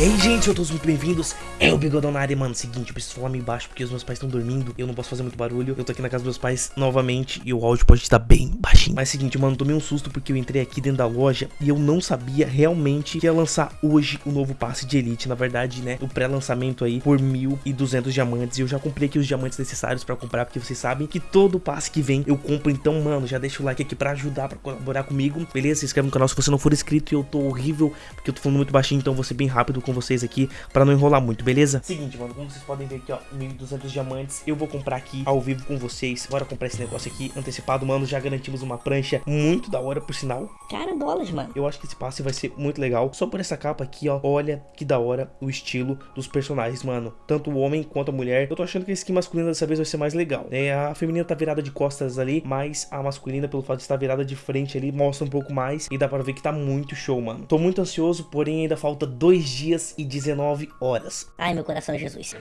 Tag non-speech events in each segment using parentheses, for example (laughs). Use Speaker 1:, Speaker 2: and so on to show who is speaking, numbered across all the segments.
Speaker 1: E aí, gente, eu todos muito bem-vindos. É o Bigodão na área, mano. Seguinte, eu preciso falar meio baixo porque os meus pais estão dormindo. Eu não posso fazer muito barulho. Eu tô aqui na casa dos meus pais novamente e o áudio pode estar bem baixinho. Mas seguinte, mano, tomei um susto porque eu entrei aqui dentro da loja e eu não sabia realmente que ia lançar hoje o novo passe de Elite. Na verdade, né, o pré-lançamento aí por 1.200 diamantes. E eu já comprei aqui os diamantes necessários pra comprar porque vocês sabem que todo passe que vem eu compro. Então, mano, já deixa o like aqui pra ajudar, pra colaborar comigo. Beleza? Se inscreve no canal se você não for inscrito e eu tô horrível porque eu tô falando muito baixinho, então vou ser bem rápido com vocês aqui pra não enrolar muito, beleza? Seguinte, mano, como vocês podem ver aqui, ó, 1.200 diamantes, eu vou comprar aqui ao vivo com vocês. Bora comprar esse negócio aqui antecipado, mano, já garantimos uma prancha muito da hora, por sinal.
Speaker 2: Cara, dólares, mano.
Speaker 1: Eu acho que esse passe vai ser muito legal. Só por essa capa aqui, ó, olha que da hora o estilo dos personagens, mano. Tanto o homem quanto a mulher. Eu tô achando que a skin masculina dessa vez vai ser mais legal. É, a feminina tá virada de costas ali, mas a masculina, pelo fato de estar virada de frente ali, mostra um pouco mais e dá pra ver que tá muito show, mano. Tô muito ansioso, porém ainda falta dois dias e 19 horas.
Speaker 2: Ai, meu coração, Jesus.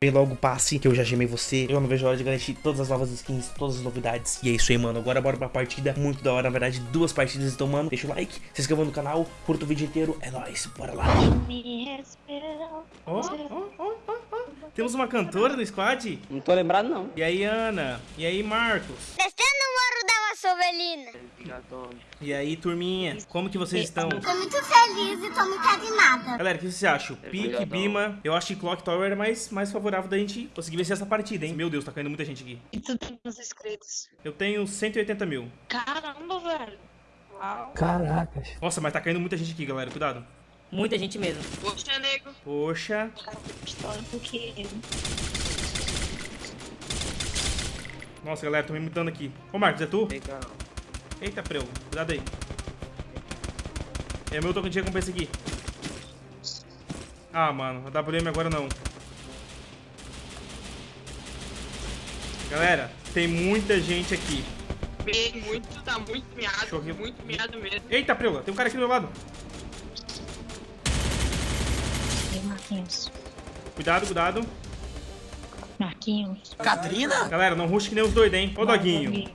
Speaker 1: Vem logo o passe, que eu já gemei você. Eu não vejo a hora de garantir todas as novas skins, todas as novidades. E é isso aí, mano. Agora bora pra partida. Muito da hora, na verdade, duas partidas. Então, mano, deixa o like, se inscreva no canal, curta o vídeo inteiro. É nóis, bora lá. Ó, ó, ó, ó. Temos uma cantora no squad?
Speaker 3: Não tô lembrado, não.
Speaker 1: E aí, Ana? E aí, Marcos?
Speaker 4: Descendo o Morro da Vassovelina.
Speaker 1: E aí, turminha? Como que vocês estão?
Speaker 4: Tô muito feliz e tô muito animada.
Speaker 1: Galera, o que vocês acham? Pique, Bima. Eu acho que Clock Tower é mais, mais favorável da gente conseguir vencer essa partida, hein? Meu Deus, tá caindo muita gente aqui.
Speaker 5: E tu tem os inscritos?
Speaker 1: Eu tenho 180 mil.
Speaker 5: Caramba, velho. Uau.
Speaker 1: Nossa, mas tá caindo muita gente aqui, galera. Cuidado.
Speaker 2: Muita gente mesmo.
Speaker 5: Poxa, nego.
Speaker 1: Poxa.
Speaker 5: Cara, pistola.
Speaker 1: Nossa, galera, tô me mutando aqui. Ô, Marcos, é tu?
Speaker 3: Legal.
Speaker 1: Eita, preu. Cuidado aí. É meu token de recompensa aqui. Ah, mano. A WM agora não. Galera, tem muita gente aqui.
Speaker 5: Bem, muito, tá muito miado.
Speaker 1: Chorreu.
Speaker 5: Muito miado mesmo.
Speaker 1: Eita, Preula, tem um cara aqui do meu lado.
Speaker 5: Marquinhos.
Speaker 1: Cuidado, cuidado.
Speaker 5: Marquinhos.
Speaker 1: Galera, não rush que nem os doidos, hein? Ô, Doguinho.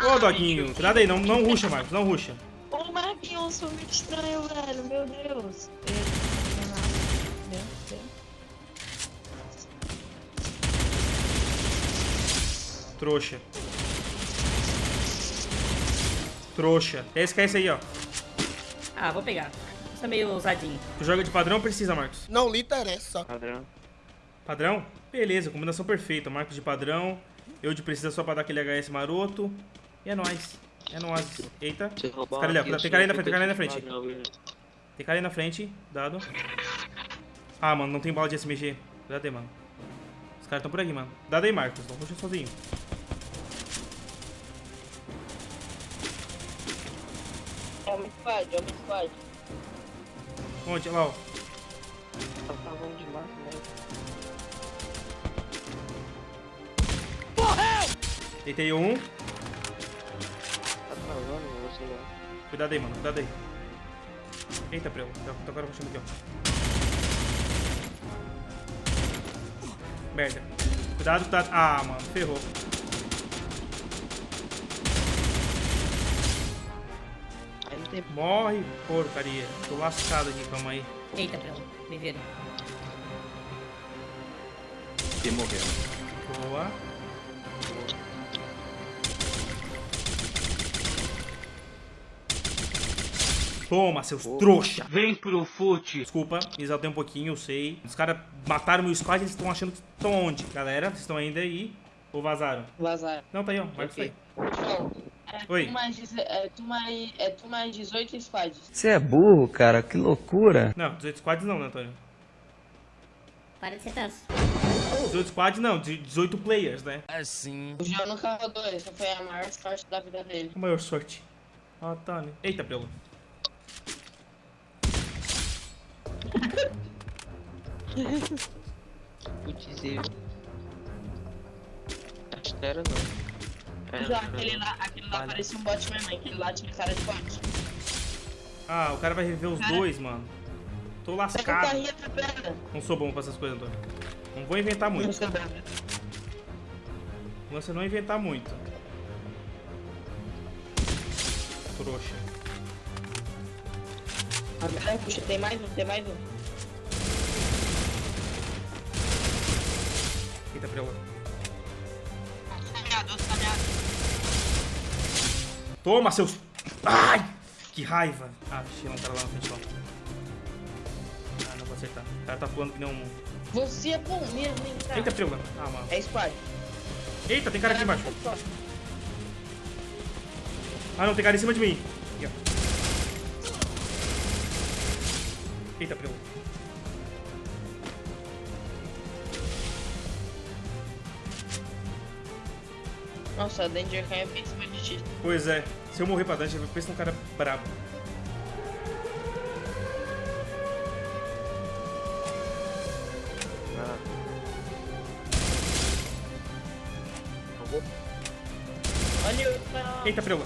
Speaker 1: Ô, Doguinho. Cuidado aí, não, não ruxa, Marcos, não ruxa.
Speaker 5: Ô, Marquinhos, sou muito estranho, velho. Meu Deus.
Speaker 1: Trouxa. Trouxa. É esse que é esse aí, ó.
Speaker 2: Ah, vou pegar. Você tá meio ousadinho.
Speaker 1: Tu joga de padrão ou precisa, Marcos?
Speaker 6: Não lhe interessa.
Speaker 3: Padrão.
Speaker 1: Padrão? Beleza, combinação perfeita. Marcos de padrão. Eu de precisa só pra dar aquele HS maroto. E é nóis. É nóis. Eita. Esse cara ali, Tem cara aí na frente, tem cara aí na frente. Tem cara aí na frente. Dado. Ah, mano, não tem bala de SMG. Cuidado aí, mano. Os caras estão por aqui, mano. Dado aí, Marcos. Não puxa sozinho.
Speaker 5: Homem squad, homem squad.
Speaker 1: Onde? Olha lá, ó.
Speaker 3: Tá travando demais, né?
Speaker 1: Deitei um.
Speaker 3: Não.
Speaker 1: Cuidado aí, mano. Cuidado aí. Eita, preu. Tô tô agora puxando aqui, ó. Merda. Cuidado, cuidado. Ah, mano. Ferrou.
Speaker 3: Aí não tem
Speaker 1: Morre, porcaria. Tô lascado aqui, calma aí.
Speaker 2: Eita, Prelo. Me viram.
Speaker 1: Boa. Toma, seus trouxa. Vem pro fute. Desculpa, me exaltei um pouquinho, eu sei. Os caras mataram meu squad, eles estão achando que estão onde? Galera, vocês estão ainda aí? Ou vazaram?
Speaker 5: Vazar.
Speaker 1: Não, tá aí, ó. Aí.
Speaker 5: Pessoal, é
Speaker 1: Oi.
Speaker 5: tu mais, é, tu mais, é tu mais 18 squads.
Speaker 7: Você é burro, cara, que loucura.
Speaker 1: Não, 18 squads não, né, Antônio?
Speaker 2: Para de ser tanto.
Speaker 1: 18 squads não, de 18 players, né?
Speaker 5: O João nunca rodou, essa foi a maior sorte da vida dele.
Speaker 1: A maior sorte. Ah, tá, né? Eita, pelo.
Speaker 3: Putz, eu. Acho que era não. Era,
Speaker 5: Já, aquele lá, aquele lá parecia um bot mesmo, aquele lá tinha cara de bot.
Speaker 1: Ah, o cara vai reviver os
Speaker 5: Cara.
Speaker 1: dois, mano. Tô lascado. Não sou bom pra essas coisas, Antônio. Não vou inventar muito. Você não inventar muito. Trouxa.
Speaker 5: Agora puxa, tem mais um, tem mais um.
Speaker 1: Eita, preula. Toma, seus... Ai! Que raiva. Ah, tinha um cara lá na frente, ó. Ah, não vou acertar. O cara tá voando que nem um...
Speaker 5: Você é bom mesmo, hein, cara?
Speaker 1: Eita, preula. Ah, mano.
Speaker 5: É squad.
Speaker 1: Eita, tem cara aqui embaixo. Ah, não, tem cara em cima de mim. Aqui, ó. Eita, preula.
Speaker 5: Nossa, a Danger Cam é bem em cima de ti.
Speaker 1: Pois é. Se eu morrer pra Dante, eu penso num cara brabo.
Speaker 5: Olha o cara.
Speaker 1: Eita, preula.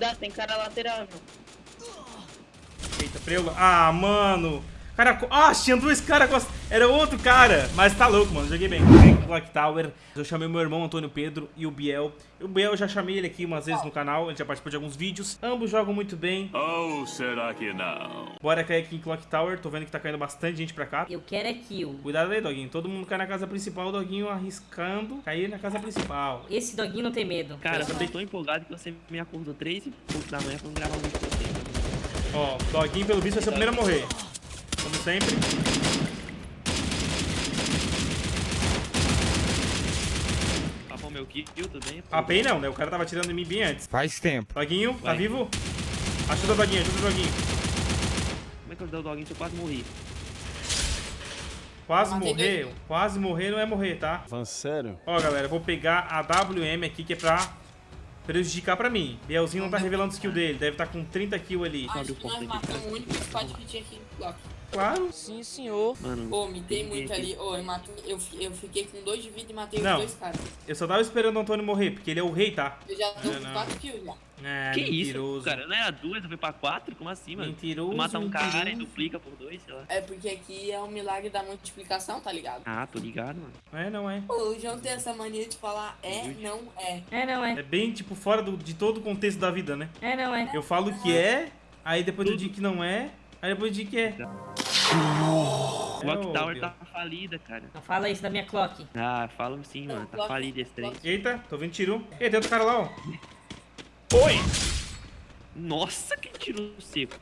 Speaker 5: Cuidado, tem cara lateral, meu.
Speaker 1: Eita, preula. Ah, mano. Cara, ah, tinha dois caras. Era outro cara. Mas tá louco, mano. Joguei bem. Com Clock Tower. Eu chamei meu irmão Antônio Pedro e o Biel. O Biel eu já chamei ele aqui umas vezes no canal. Ele já participou de alguns vídeos. Ambos jogam muito bem.
Speaker 6: Ou será que não?
Speaker 1: Bora cair aqui em Clock Tower. Tô vendo que tá caindo bastante gente pra cá.
Speaker 2: Eu quero é kill.
Speaker 1: Cuidado aí, Doguinho. Todo mundo cai na casa principal. O Doguinho arriscando cair na casa principal.
Speaker 2: Esse doguinho não tem medo.
Speaker 3: Cara, eu tô tão empolgado que você me acordou 3 e pouco da manhã pra gravar um vídeo com você.
Speaker 1: Ó, Doguinho, pelo visto, vai ser o primeiro a morrer. Como sempre.
Speaker 3: Papão meu kill, tudo bem?
Speaker 1: Papei não, né? O cara tava tirando em mim bem antes.
Speaker 7: Faz tempo.
Speaker 1: Doguinho, tá vivo? Ajuda o Doguinho, ajuda o Doguinho.
Speaker 3: Como é que eu dei o doguinho se eu quase morri?
Speaker 1: Quase morrer, quase morrer não é morrer, tá?
Speaker 6: Falando sério?
Speaker 1: Ó, galera, eu vou pegar a WM aqui, que é pra prejudicar pra mim. Bielzinho não tá revelando o skill dele, deve estar com 30 kills ali.
Speaker 3: Abre o porta aqui.
Speaker 8: matamos o único squad que tinha aqui no bloco.
Speaker 1: Claro.
Speaker 8: Sim, senhor.
Speaker 3: Mano,
Speaker 8: Pô, mitei
Speaker 3: tem
Speaker 8: muito ali. Ô, eu, matei, eu, eu fiquei com dois de vida e matei
Speaker 1: Não.
Speaker 8: os dois caras.
Speaker 1: Eu só tava esperando o Antônio morrer, porque ele é o rei, tá?
Speaker 8: Eu já tô com. 4 kills já.
Speaker 1: É,
Speaker 3: que
Speaker 1: mentiroso.
Speaker 3: isso, cara? Não era duas, eu fui pra quatro? Como assim, mano?
Speaker 1: Mentiroso,
Speaker 3: Tu mata um cara e
Speaker 1: mentiroso.
Speaker 3: duplica por dois, sei lá.
Speaker 8: É porque aqui é o milagre da multiplicação, tá ligado?
Speaker 3: Ah, tô ligado, mano.
Speaker 1: É, não é.
Speaker 8: Pô, o João tem essa mania de falar é, não é.
Speaker 2: É, não é.
Speaker 1: É bem, tipo, fora do- de todo o contexto da vida, né?
Speaker 2: É, não é.
Speaker 1: Eu falo que é, aí depois eu digo que não é, aí depois eu digo que é.
Speaker 3: Clock Tower tá falida, cara.
Speaker 2: Não fala isso da minha clock.
Speaker 3: Ah, falam sim, mano. Tá falido esse trem.
Speaker 1: Eita, tô vendo tiro. Eita, tem outro cara lá, ó.
Speaker 3: Nossa, que tiro seco.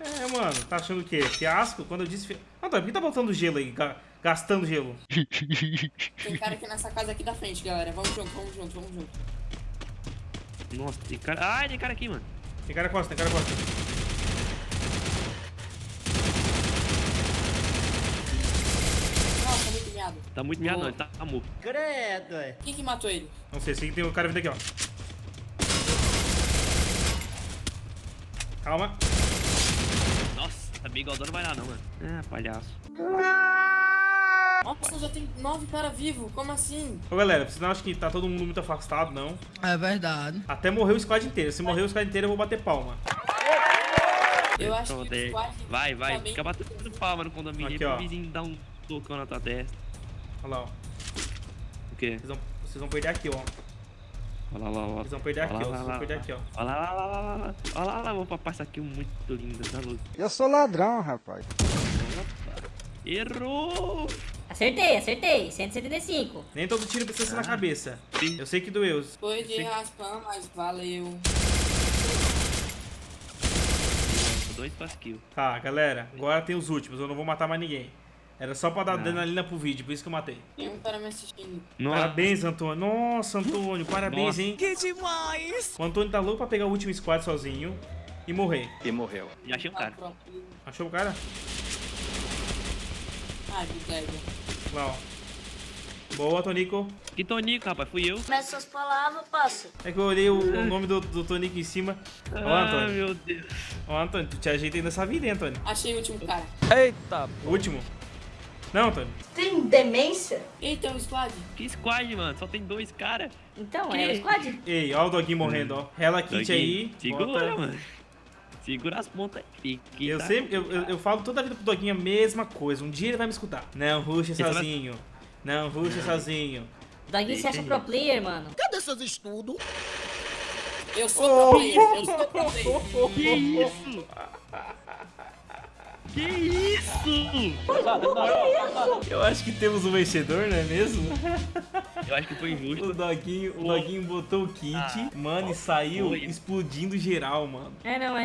Speaker 1: É, mano, tá achando o quê? Fiasco? Quando eu disse... fi- Antônio, por que tá botando gelo aí? ga- Gastando gelo?
Speaker 8: Tem cara aqui nessa casa aqui da frente, galera. Vamos junto, vamos junto, vamos junto.
Speaker 3: Nossa, tem cara. Ai, tem cara aqui, mano.
Speaker 1: Tem cara costa, tem cara costa.
Speaker 8: Nossa, muito miado.
Speaker 3: Tá muito miado, não. Ele tá morto.
Speaker 8: Quem que matou ele?
Speaker 1: Não sei, sei que tem um cara vindo aqui, ó. Calma.
Speaker 3: Nossa, tá bem igual não vai dar, não, mano. Ah, palhaço.
Speaker 8: Nossa, já tem 9 caras vivos. Como assim?
Speaker 1: Ô, galera, vocês não acham que tá todo mundo muito afastado, não?
Speaker 9: É verdade.
Speaker 1: Até morrer o squad inteiro. Se morrer o squad inteiro, eu vou bater palma.
Speaker 8: Eu acho que o squad
Speaker 3: Vai, vai.
Speaker 8: tá
Speaker 3: Fica batendo palma no condomínio
Speaker 1: Aqui,
Speaker 3: pro vizinho dar um socão na tua testa.
Speaker 1: Olha lá, ó.
Speaker 3: O quê?
Speaker 1: Vocês vão, vocês vão perder aqui, ó.
Speaker 3: Olha lá, olha lá, olha
Speaker 1: Vocês vão perder aqui, ó.
Speaker 3: Olha lá,
Speaker 1: Vocês vão perder aqui, ó.
Speaker 3: Olha lá, lá, lá, lá, lá. Olha lá, lá, vou passar aqui um muito lindo, tá louco.
Speaker 7: Eu sou ladrão, rapaz.
Speaker 3: Errou!
Speaker 2: Acertei, acertei. 175.
Speaker 1: Nem todo tiro precisa ser na cabeça.
Speaker 3: Sim.
Speaker 1: Eu sei que doeu.
Speaker 8: Foi de raspão, mas valeu.
Speaker 3: Dois pass kill.
Speaker 1: Tá, galera. Agora tem os últimos. Eu não vou matar mais ninguém. Era só pra dar
Speaker 3: Ah.
Speaker 1: adrenalina pro vídeo, por isso que eu matei.
Speaker 8: Tem um cara me assistindo.
Speaker 3: Nossa,
Speaker 1: Parabéns, Antônio. Nossa, Antônio, parabéns,
Speaker 3: Nossa.
Speaker 1: hein?
Speaker 9: Que demais!
Speaker 1: O Antônio tá louco pra pegar o último squad sozinho e morrer.
Speaker 6: E morreu.
Speaker 3: já achei um cara.
Speaker 1: Achou o cara?
Speaker 8: Ideia.
Speaker 1: Lá, ó. Boa, Tonico.
Speaker 3: Que Tonico, rapaz, fui eu.
Speaker 4: Mas suas palavras, passo.
Speaker 1: É que eu olhei o, o nome do, do Tonico em cima. Ó,
Speaker 3: Ah,
Speaker 1: Antônio.
Speaker 3: meu Deus.
Speaker 1: Ó, Antônio, tu te ajeita aí nessa vida, hein, Antônio?
Speaker 8: Achei o último cara.
Speaker 7: Eita,
Speaker 1: O último. Não, Antônio.
Speaker 4: Tem demência?
Speaker 8: Eita, o squad.
Speaker 3: Que squad, mano? Só tem dois caras.
Speaker 2: Então,
Speaker 3: Que?
Speaker 2: é o squad.
Speaker 1: Ei, ó o doguinho morrendo, ó. Rela kit aí.
Speaker 3: Segura,
Speaker 1: bota-
Speaker 3: mano. Segura as pontas aí.
Speaker 1: Eu
Speaker 3: tá-
Speaker 1: sempre, eu, eu, eu falo toda a vida pro Doguinho a mesma coisa. Um dia ele vai me escutar. Não, ruxa
Speaker 3: Esse vai-
Speaker 1: sozinho. Não, ruxa sozinho.
Speaker 2: O doguinho se acha pro player, mano.
Speaker 9: Cadê seus estudos?
Speaker 8: Eu sou pro player, eu sou pro player. (laughs)
Speaker 3: Que isso? (laughs) Que isso?
Speaker 1: Eu acho que temos um vencedor, não é mesmo?
Speaker 3: Eu acho que foi injusto.
Speaker 1: O Doguinho, o Doguinho botou o kit, mano, e saiu
Speaker 3: foi.
Speaker 1: explodindo geral, mano.
Speaker 2: É, não,